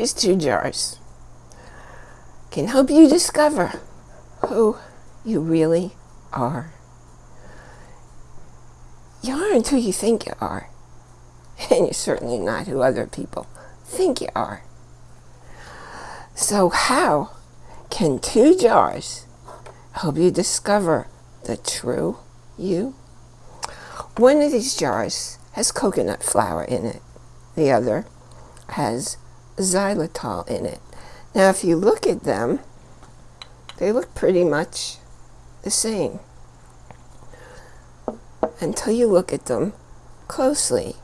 these two jars can help you discover who you really are. You aren't who you think you are, and you're certainly not who other people think you are. So how can two jars help you discover the true you? One of these jars has coconut flour in it. The other has xylitol in it. Now, if you look at them, they look pretty much the same until you look at them closely.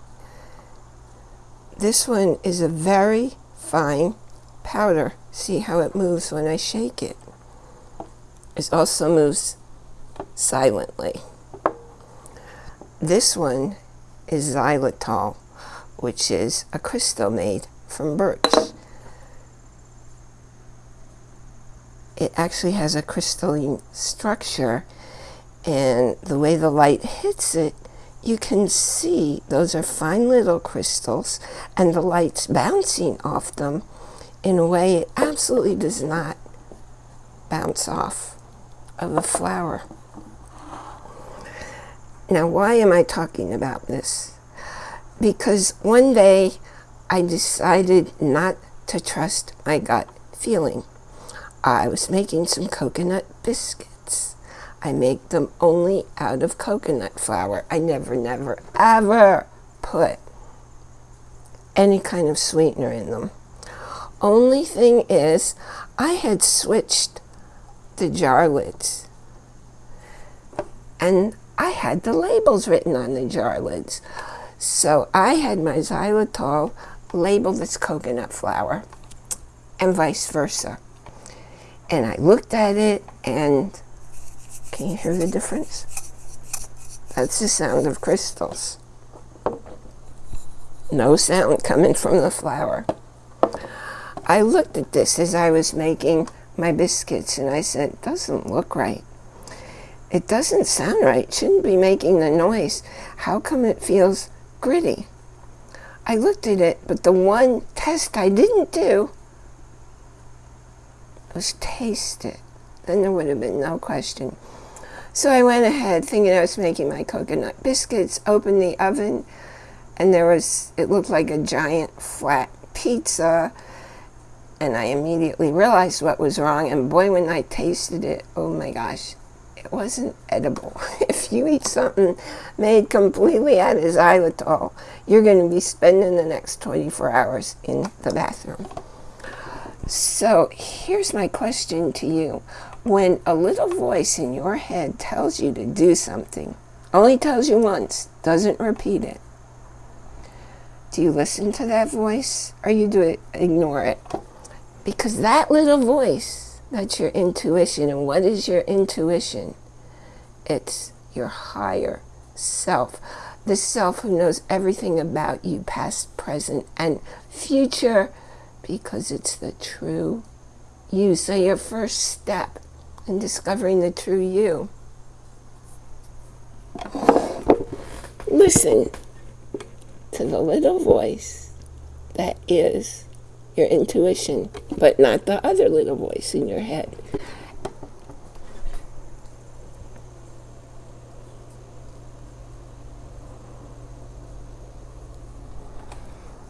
This one is a very fine powder. See how it moves when I shake it. It also moves silently. This one is xylitol, which is a crystal made from birch. It actually has a crystalline structure and the way the light hits it, you can see those are fine little crystals and the light's bouncing off them in a way it absolutely does not bounce off of a flour. Now, why am I talking about this? Because one day I decided not to trust my gut feeling. I was making some coconut biscuits. I make them only out of coconut flour. I never, never, ever put any kind of sweetener in them. Only thing is, I had switched the jar lids. And I had the labels written on the jar lids. So I had my xylitol labeled as coconut flour and vice versa. And I looked at it and can you hear the difference? That's the sound of crystals. No sound coming from the flour. I looked at this as I was making my biscuits and I said, it doesn't look right. It doesn't sound right. Shouldn't be making the noise. How come it feels gritty? I looked at it, but the one test I didn't do was taste it. Then there would have been no question. So I went ahead thinking I was making my coconut biscuits, opened the oven, and there was, it looked like a giant flat pizza and I immediately realized what was wrong. And boy, when I tasted it, oh my gosh, it wasn't edible. if you eat something made completely out of xylitol, you're going to be spending the next 24 hours in the bathroom. So here's my question to you. When a little voice in your head tells you to do something, only tells you once, doesn't repeat it, do you listen to that voice or you do it, ignore it? Because that little voice, that's your intuition. And what is your intuition? It's your higher self. The self who knows everything about you, past, present, and future, because it's the true you. So your first step in discovering the true you. Listen to the little voice that is your intuition, but not the other little voice in your head.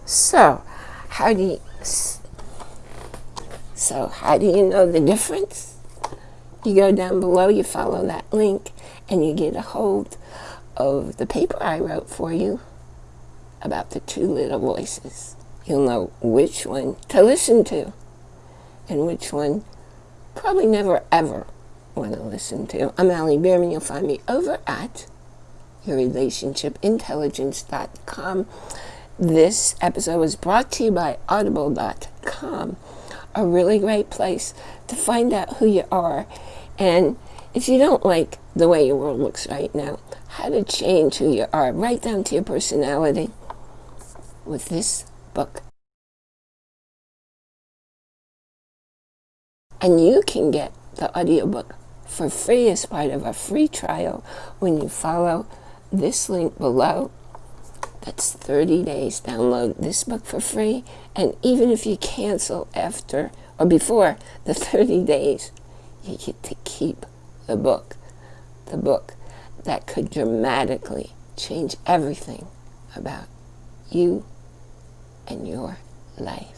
So, how do you, so how do you know the difference? You go down below, you follow that link, and you get a hold of the paper I wrote for you about the two little voices you'll know which one to listen to and which one probably never ever want to listen to. I'm Allie Bierman. You'll find me over at yourrelationshipintelligence.com. This episode was brought to you by audible.com, a really great place to find out who you are and if you don't like the way your world looks right now, how to change who you are right down to your personality with this book. And you can get the audiobook for free as part of a free trial when you follow this link below. That's 30 days. Download this book for free. And even if you cancel after or before the 30 days, you get to keep the book. The book that could dramatically change everything about you and your life.